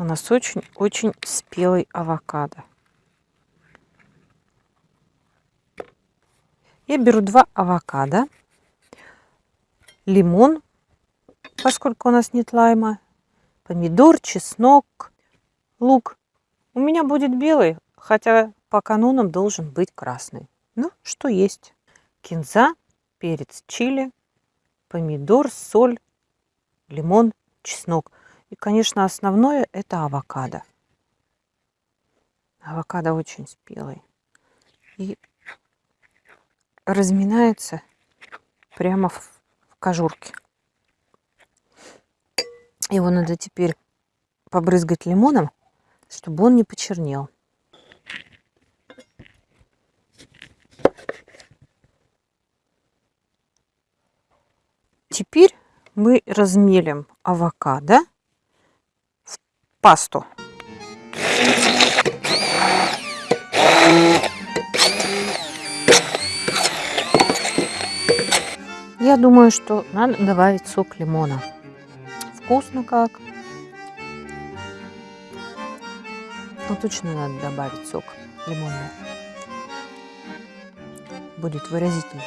У нас очень-очень спелый авокадо. Я беру два авокадо, лимон, поскольку у нас нет лайма, помидор, чеснок, лук. У меня будет белый, хотя по канонам должен быть красный. Ну, что есть. Кинза, перец чили, помидор, соль, лимон, чеснок. И, конечно, основное это авокадо. Авокадо очень спелый. И разминается прямо в, в кожурке. Его надо теперь побрызгать лимоном, чтобы он не почернел. Теперь мы размелим авокадо пасту. Я думаю, что надо добавить сок лимона. Вкусно как. Но точно надо добавить сок лимонный. Будет выразительный.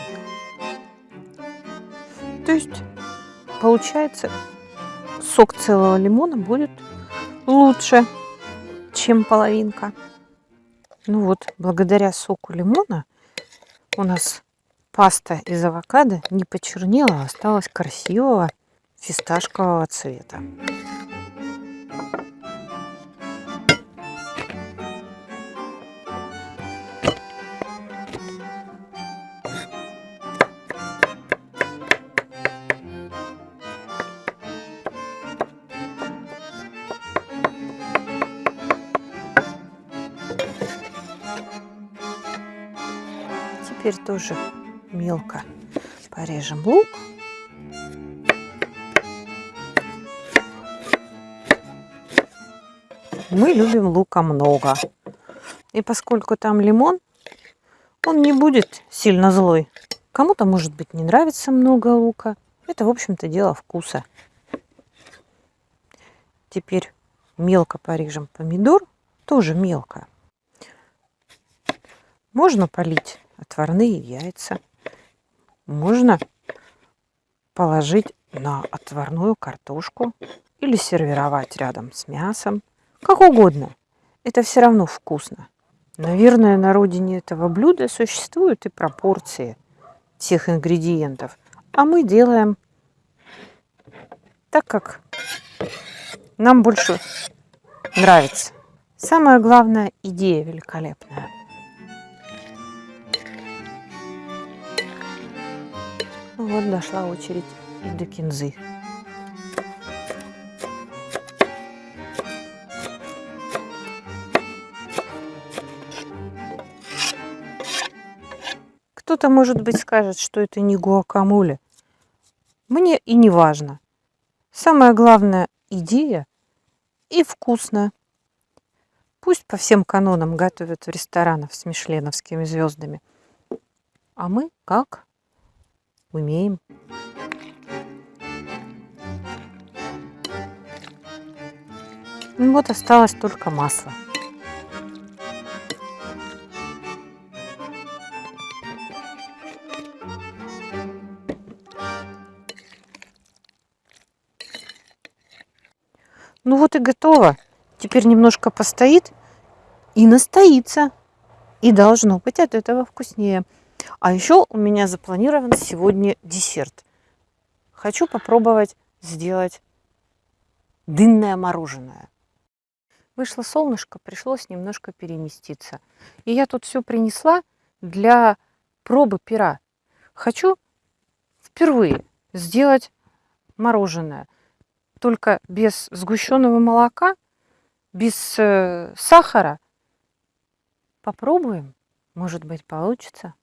То есть, получается, сок целого лимона будет лучше, чем половинка. Ну вот, благодаря соку лимона у нас паста из авокадо не почернела, а осталась красивого фисташкового цвета. Теперь тоже мелко порежем лук. Мы любим лука много. И поскольку там лимон, он не будет сильно злой. Кому-то, может быть, не нравится много лука. Это, в общем-то, дело вкуса. Теперь мелко порежем помидор. Тоже мелко. Можно полить отварные яйца можно положить на отварную картошку или сервировать рядом с мясом. Как угодно. Это все равно вкусно. Наверное, на родине этого блюда существуют и пропорции всех ингредиентов. А мы делаем так, как нам больше нравится. Самое главное, идея великолепная. Вот дошла очередь и до кинзы. Кто-то, может быть, скажет, что это не гуакамоле. Мне и не важно. Самое главное – идея и вкусно. Пусть по всем канонам готовят в ресторанах с мишленовскими звездами. А мы как? Умеем. Ну вот осталось только масло. Ну вот и готово. Теперь немножко постоит и настоится. И должно быть от этого вкуснее. А еще у меня запланирован сегодня десерт. Хочу попробовать сделать дынное мороженое. Вышло солнышко, пришлось немножко переместиться. И я тут все принесла для пробы пера. Хочу впервые сделать мороженое. Только без сгущенного молока, без э, сахара. Попробуем. Может быть, получится.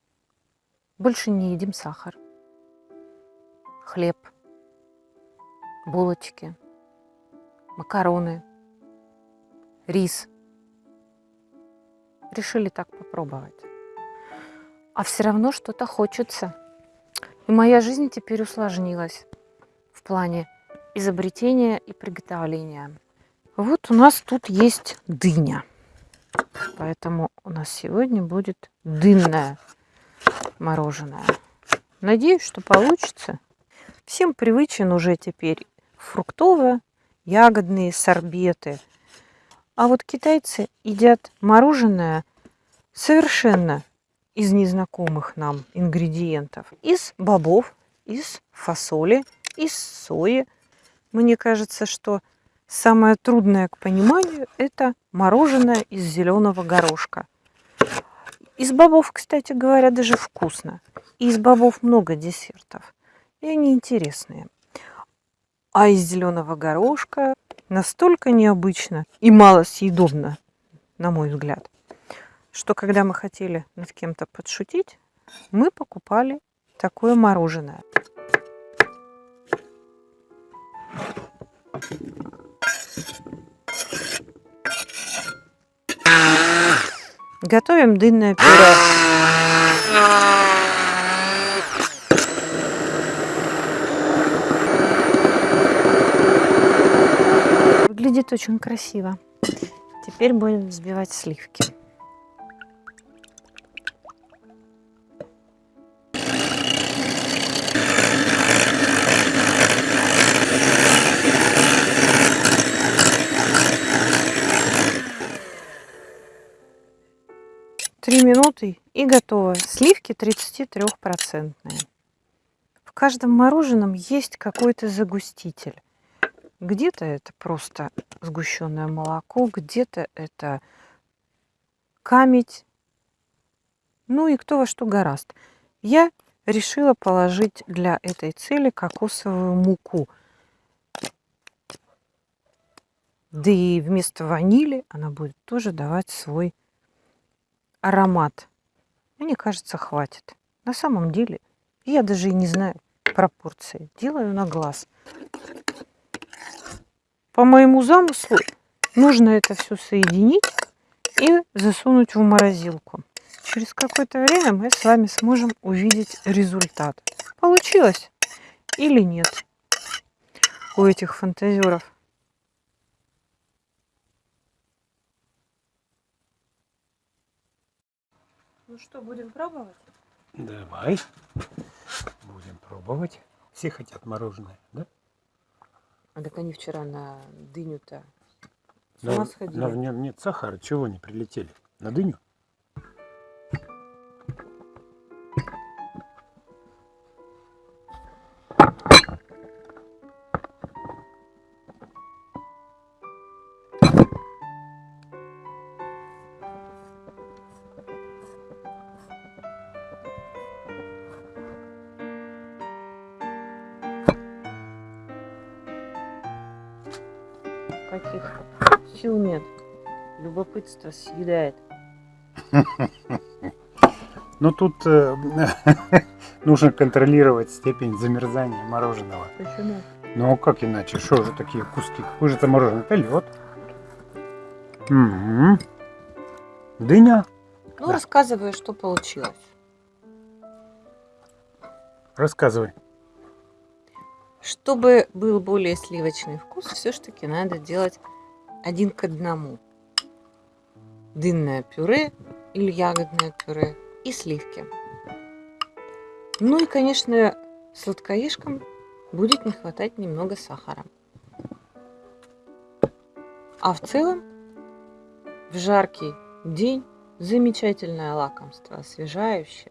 Больше не едим сахар, хлеб, булочки, макароны, рис. Решили так попробовать. А все равно что-то хочется. И моя жизнь теперь усложнилась в плане изобретения и приготовления. Вот у нас тут есть дыня. Поэтому у нас сегодня будет дынное мороженое. Надеюсь, что получится. Всем привычен уже теперь фруктово-ягодные сорбеты. А вот китайцы едят мороженое совершенно из незнакомых нам ингредиентов. Из бобов, из фасоли, из сои. Мне кажется, что самое трудное к пониманию – это мороженое из зеленого горошка. Из бобов, кстати говоря, даже вкусно. И из бобов много десертов. И они интересные. А из зеленого горошка настолько необычно и мало съедобно, на мой взгляд, что когда мы хотели над кем-то подшутить, мы покупали такое мороженое. Готовим дынное пюре. Выглядит очень красиво. Теперь будем взбивать сливки. Минуты и готово. Сливки 33%. В каждом мороженом есть какой-то загуститель. Где-то это просто сгущенное молоко, где-то это камедь. Ну и кто во что гораст. Я решила положить для этой цели кокосовую муку. Да и вместо ванили она будет тоже давать свой аромат. Мне кажется, хватит. На самом деле, я даже и не знаю пропорции. Делаю на глаз. По моему замыслу, нужно это все соединить и засунуть в морозилку. Через какое-то время мы с вами сможем увидеть результат. Получилось или нет у этих фантазеров. Ну что, будем пробовать? Давай. Будем пробовать. Все хотят мороженое, да? А так они вчера на дыню-то с ума сходили. но в нем нет сахара. Чего не прилетели? На дыню? Каких сил нет. Любопытство съедает. Ну тут э, нужно контролировать степень замерзания мороженого. Почему? Ну а как иначе? Что же такие куски? Какое же это мороженое? Это лед. М-м. Дыня. Ну, Да. рассказывай, что получилось. Рассказывай. Чтобы был более сливочный вкус, все-таки надо делать один к одному. Дынное пюре или ягодное пюре и сливки. Ну и, конечно, сладкоежкам будет не хватать немного сахара. А в целом, в жаркий день замечательное лакомство, освежающее.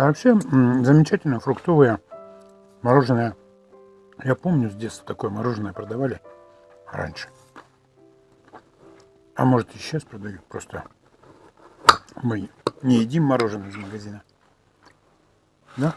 А вообще замечательно фруктовое мороженое. Я помню, с детства такое мороженое продавали раньше. А может и сейчас продают. Просто мы не едим мороженое из магазина. Да?